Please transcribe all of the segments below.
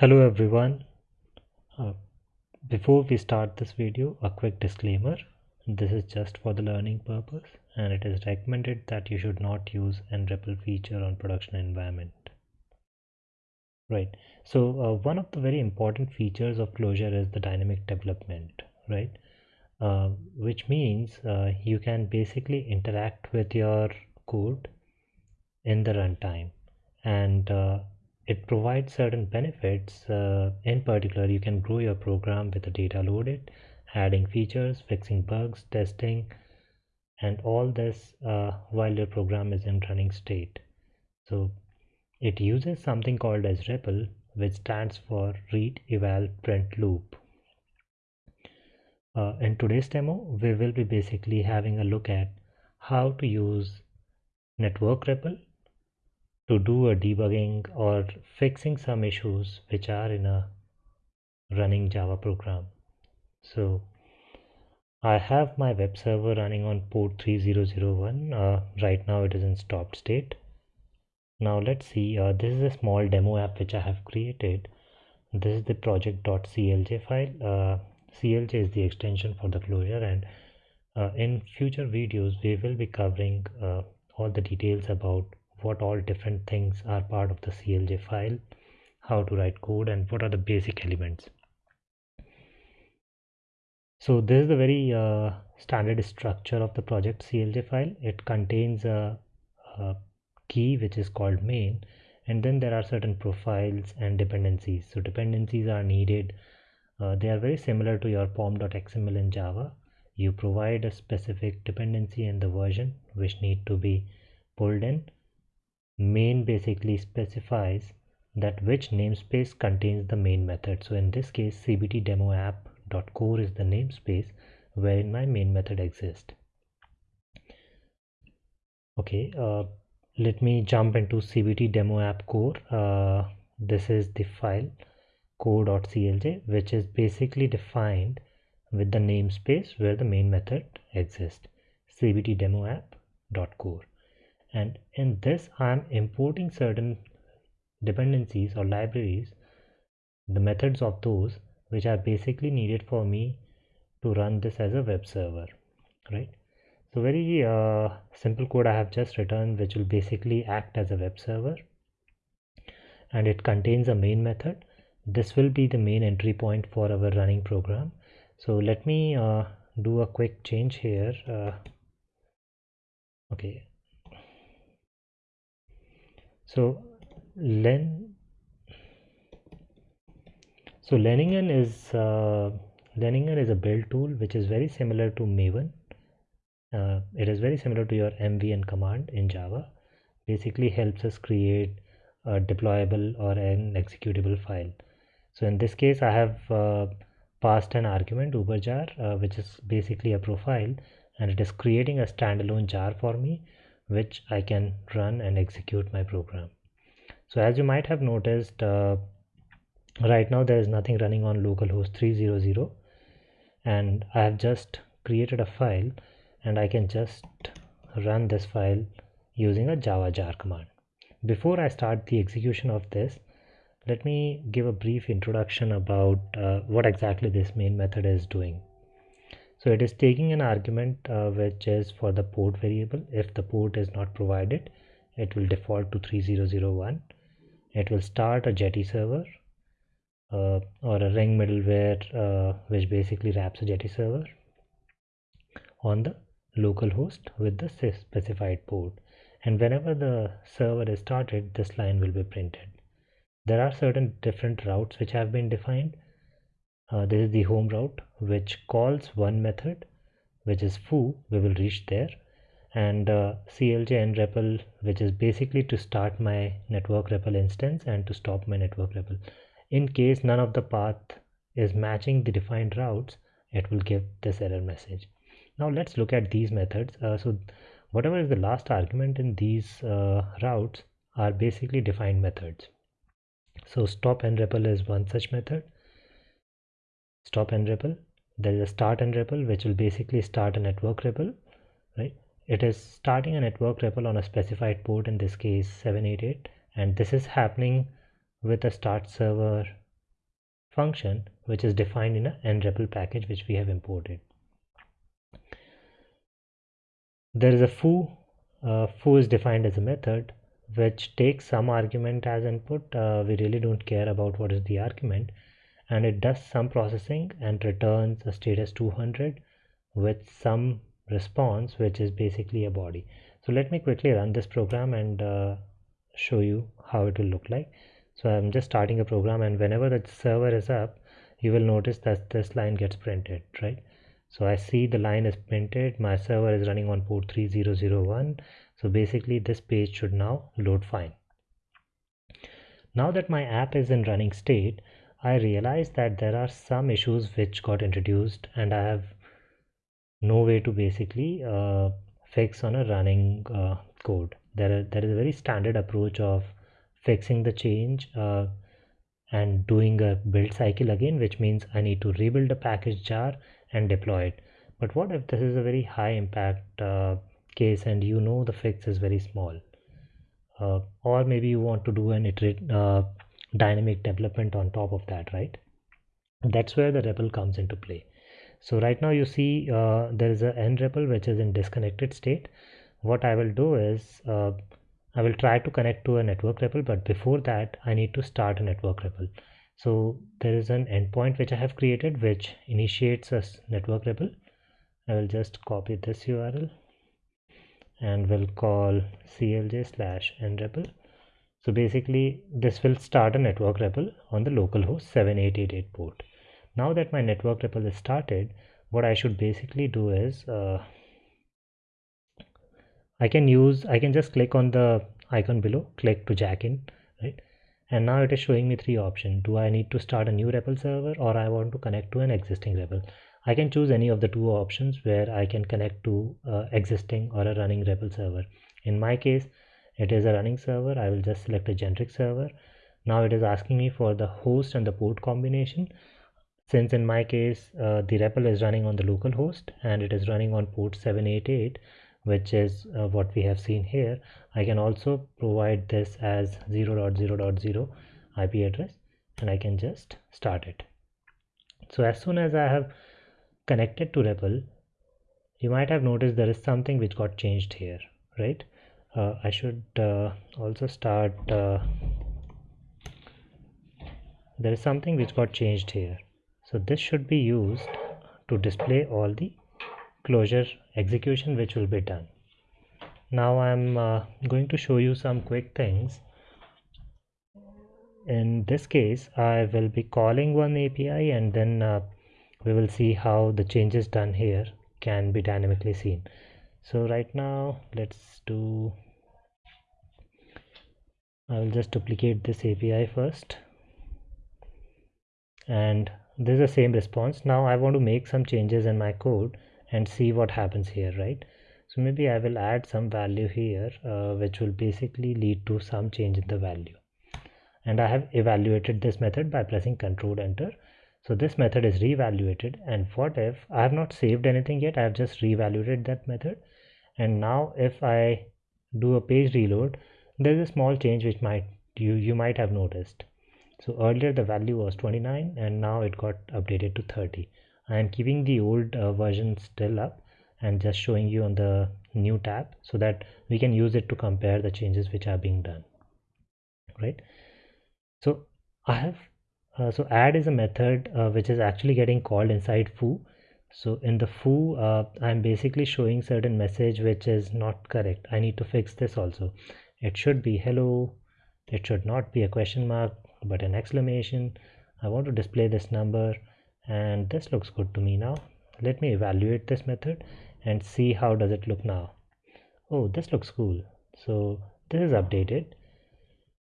Hello everyone. Uh, before we start this video, a quick disclaimer. This is just for the learning purpose and it is recommended that you should not use nREPL feature on production environment. Right. So uh, one of the very important features of Clojure is the dynamic development, right? Uh, which means uh, you can basically interact with your code in the runtime and uh, it provides certain benefits uh, in particular you can grow your program with the data loaded adding features fixing bugs testing and all this uh, while your program is in running state. So it uses something called as REPL which stands for read eval print loop. Uh, in today's demo we will be basically having a look at how to use network REPL to do a debugging or fixing some issues which are in a running Java program. So I have my web server running on port 3001. Uh, right now it is in stopped state. Now let's see, uh, this is a small demo app which I have created. This is the project.clj file. Uh, CLJ is the extension for the Clojure and uh, in future videos we will be covering uh, all the details about what all different things are part of the CLJ file, how to write code and what are the basic elements. So this is the very uh, standard structure of the project CLJ file. It contains a, a key which is called main and then there are certain profiles and dependencies. So dependencies are needed. Uh, they are very similar to your pom.xml in Java. You provide a specific dependency and the version which need to be pulled in main basically specifies that which namespace contains the main method. So in this case cbt demo app.core is the namespace wherein my main method exists. Okay uh, let me jump into cbt demo app core. Uh, this is the file core.clj which is basically defined with the namespace where the main method exists. cbt demo app.core and in this I'm importing certain dependencies or libraries the methods of those which are basically needed for me to run this as a web server right? So very uh, simple code I have just written which will basically act as a web server. And it contains a main method. This will be the main entry point for our running program. So let me uh, do a quick change here uh, okay so len so Leiningen is uh, Leiningen is a build tool which is very similar to Maven. Uh, it is very similar to your mvn command in Java. Basically helps us create a deployable or an executable file. So in this case I have uh, passed an argument uberjar uh, which is basically a profile and it is creating a standalone jar for me which I can run and execute my program. So as you might have noticed, uh, right now there is nothing running on localhost 300 and I have just created a file and I can just run this file using a java jar command. Before I start the execution of this, let me give a brief introduction about uh, what exactly this main method is doing so it is taking an argument uh, which is for the port variable. If the port is not provided it will default to 3001 it will start a jetty server uh, or a ring middleware uh, which basically wraps a jetty server on the local host with the specified port. And whenever the server is started this line will be printed. There are certain different routes which have been defined uh, this is the home route which calls one method which is foo we will reach there and uh, clj nrepl which is basically to start my network REPL instance and to stop my network REPL. In case none of the path is matching the defined routes it will give this error message. Now let's look at these methods. Uh, so whatever is the last argument in these uh, routes are basically defined methods. So stop nrepl is one such method stop nREPL there is a start nREPL which will basically start a network REPL right it is starting a network REPL on a specified port in this case 788 and this is happening with a start server function which is defined in a nREPL package which we have imported. There is a foo. Uh, foo is defined as a method which takes some argument as input. Uh, we really don't care about what is the argument and it does some processing and returns a status 200 with some response which is basically a body. So let me quickly run this program and uh, show you how it will look like. So I'm just starting a program and whenever the server is up you will notice that this line gets printed right so I see the line is printed my server is running on port 3001 so basically this page should now load fine now that my app is in running state I realize that there are some issues which got introduced and I have no way to basically uh, fix on a running uh, code. There, are, there is a very standard approach of fixing the change uh, and doing a build cycle again which means I need to rebuild a package jar and deploy it. But what if this is a very high impact uh, case and you know the fix is very small? Uh, or maybe you want to do an iterate uh, dynamic development on top of that right? That's where the REPL comes into play. So right now you see uh, there is a nREPL which is in disconnected state. What I will do is uh, I will try to connect to a network REPL but before that I need to start a network REPL so there is an endpoint which I have created which initiates a network REPL I will just copy this URL and we'll call clj slash nREPL so basically this will start a network REPL on the localhost 7888 port. Now that my network REPL is started what I should basically do is uh, I can use I can just click on the icon below click to jack in right? And now it is showing me three options. Do I need to start a new REPL server or I want to connect to an existing REPL? I can choose any of the two options where I can connect to uh, existing or a running REPL server. In my case it is a running server. I will just select a generic server. Now it is asking me for the host and the port combination. Since in my case uh, the REPL is running on the local host and it is running on port 788 which is uh, what we have seen here I can also provide this as 0.0.0 IP address and I can just start it. So as soon as I have connected to REPL you might have noticed there is something which got changed here right I should uh, also start uh, there is something which got changed here. So this should be used to display all the Clojure execution which will be done. Now I'm uh, going to show you some quick things. In this case I will be calling one API and then uh, we will see how the changes done here can be dynamically seen so right now let's do I will just duplicate this API first. And this is the same response. Now I want to make some changes in my code and see what happens here right? So maybe I will add some value here uh, which will basically lead to some change in the value. And I have evaluated this method by pressing control enter so this method is reevaluated. And what if I have not saved anything yet? I have just reevaluated that method. And now if I do a page reload there's a small change which might you you might have noticed. So earlier the value was 29 and now it got updated to 30 I am keeping the old uh, version still up and just showing you on the new tab so that we can use it to compare the changes which are being done. Right? So I have uh, so add is a method uh, which is actually getting called inside foo. So in the foo uh, I'm basically showing certain message which is not correct. I need to fix this also. It should be hello. It should not be a question mark but an exclamation. I want to display this number and this looks good to me now. Let me evaluate this method and see how does it look now. Oh this looks cool. So this is updated.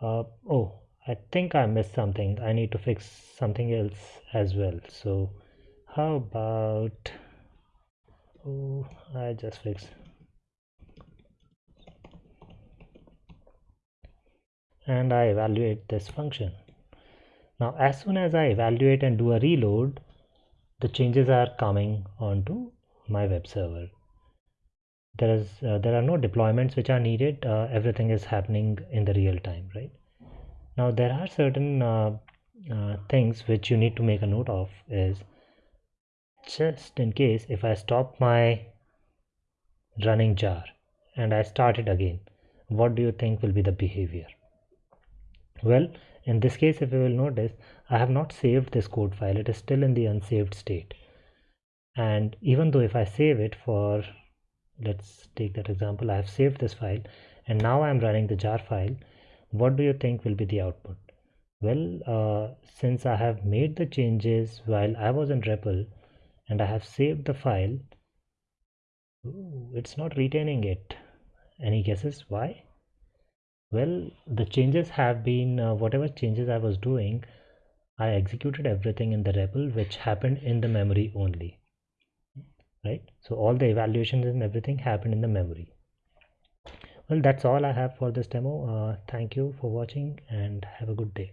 Uh, oh I think I missed something. I need to fix something else as well. So how about oh I just fixed. And I evaluate this function. Now as soon as I evaluate and do a reload the changes are coming onto my web server. There is uh, there are no deployments which are needed. Uh, everything is happening in the real time right now there are certain uh, uh, things which you need to make a note of is just in case if I stop my running jar and I start it again what do you think will be the behavior? Well in this case if you will notice I have not saved this code file. It is still in the unsaved state. And even though if I save it for let's take that example I have saved this file and now I'm running the jar file what do you think will be the output? Well uh, since I have made the changes while I was in REPL and I have saved the file it's not retaining it. Any guesses why? Well the changes have been uh, whatever changes I was doing I executed everything in the REPL which happened in the memory only. Right? So all the evaluations and everything happened in the memory well that's all i have for this demo. Uh, thank you for watching and have a good day